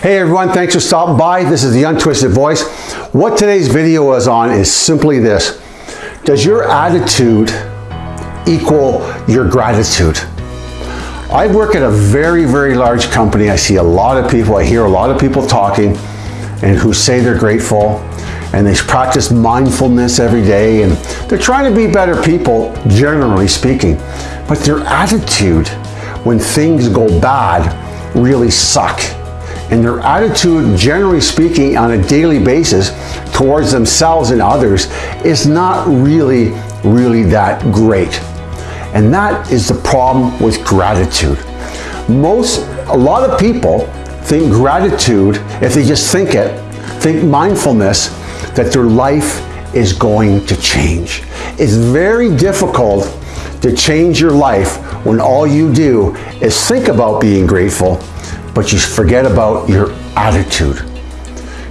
Hey everyone, thanks for stopping by. This is the Untwisted Voice. What today's video is on is simply this. Does your attitude equal your gratitude? I work at a very, very large company. I see a lot of people, I hear a lot of people talking and who say they're grateful and they practice mindfulness every day and they're trying to be better people, generally speaking. But their attitude when things go bad really suck and their attitude, generally speaking, on a daily basis towards themselves and others is not really, really that great. And that is the problem with gratitude. Most, a lot of people think gratitude, if they just think it, think mindfulness, that their life is going to change. It's very difficult to change your life when all you do is think about being grateful but you forget about your attitude.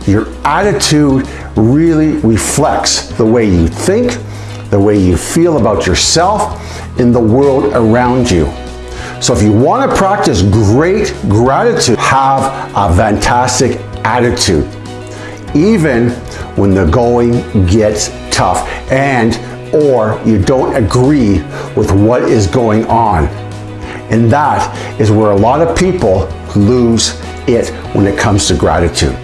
Your attitude really reflects the way you think, the way you feel about yourself, and the world around you. So if you want to practice great gratitude, have a fantastic attitude. Even when the going gets tough and or you don't agree with what is going on. And that is where a lot of people lose it when it comes to gratitude.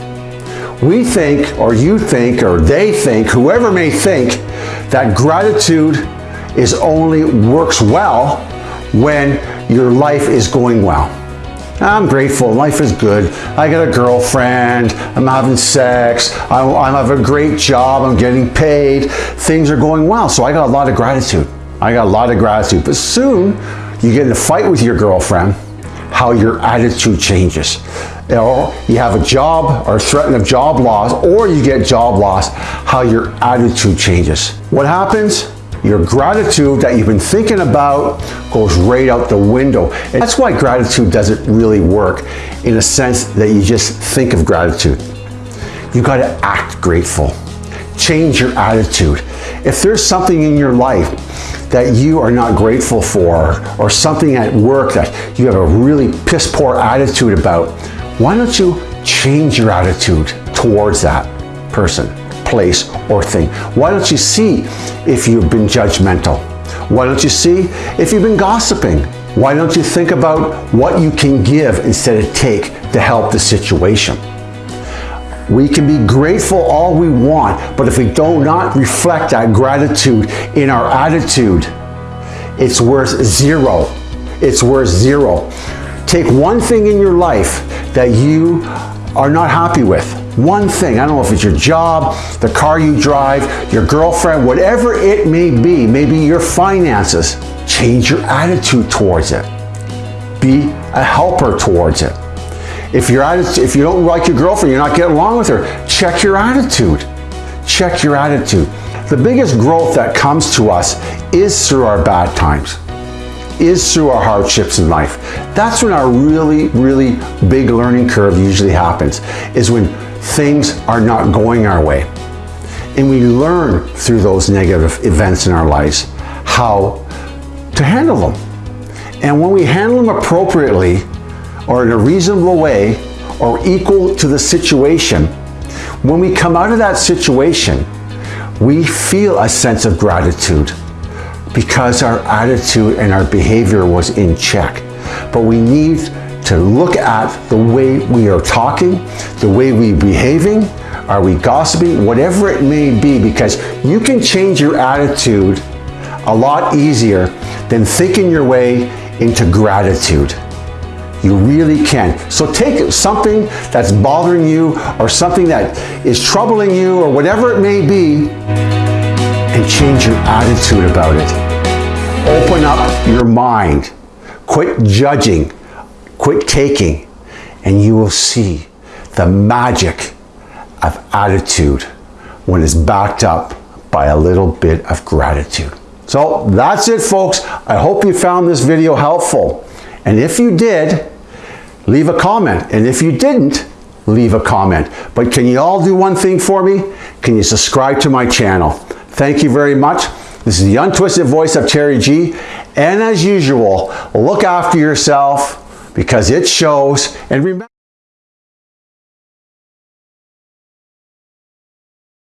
We think, or you think, or they think, whoever may think, that gratitude is only works well when your life is going well. I'm grateful, life is good. I got a girlfriend, I'm having sex, I, I have a great job, I'm getting paid, things are going well. So I got a lot of gratitude. I got a lot of gratitude. But soon you get in a fight with your girlfriend how your attitude changes. Or you have a job or threat of job loss, or you get job loss, how your attitude changes. What happens? Your gratitude that you've been thinking about goes right out the window. And that's why gratitude doesn't really work in a sense that you just think of gratitude. You gotta act grateful. Change your attitude. If there's something in your life that you are not grateful for or something at work that you have a really piss poor attitude about, why don't you change your attitude towards that person, place, or thing? Why don't you see if you've been judgmental? Why don't you see if you've been gossiping? Why don't you think about what you can give instead of take to help the situation? We can be grateful all we want, but if we do not reflect that gratitude in our attitude, it's worth zero. It's worth zero. Take one thing in your life that you are not happy with. One thing, I don't know if it's your job, the car you drive, your girlfriend, whatever it may be, maybe your finances, change your attitude towards it. Be a helper towards it. If, you're if you don't like your girlfriend, you're not getting along with her, check your attitude. Check your attitude. The biggest growth that comes to us is through our bad times, is through our hardships in life. That's when our really, really big learning curve usually happens, is when things are not going our way. And we learn through those negative events in our lives how to handle them. And when we handle them appropriately, or in a reasonable way or equal to the situation, when we come out of that situation, we feel a sense of gratitude because our attitude and our behavior was in check. But we need to look at the way we are talking, the way we're behaving, are we gossiping, whatever it may be, because you can change your attitude a lot easier than thinking your way into gratitude. You really can. So take something that's bothering you or something that is troubling you or whatever it may be and change your attitude about it. Open up your mind. Quit judging. Quit taking. And you will see the magic of attitude when it's backed up by a little bit of gratitude. So that's it folks. I hope you found this video helpful. And if you did, leave a comment. And if you didn't, leave a comment. But can you all do one thing for me? Can you subscribe to my channel? Thank you very much. This is the untwisted voice of Terry G. And as usual, look after yourself because it shows. And remember,